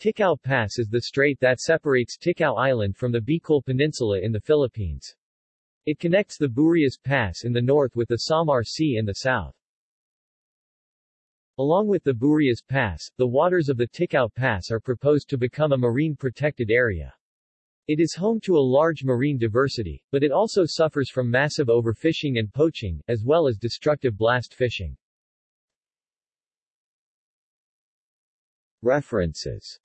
Ticao Pass is the strait that separates Ticao Island from the Bicol Peninsula in the Philippines. It connects the Burias Pass in the north with the Samar Sea in the south. Along with the Burias Pass, the waters of the Ticao Pass are proposed to become a marine protected area. It is home to a large marine diversity, but it also suffers from massive overfishing and poaching, as well as destructive blast fishing. References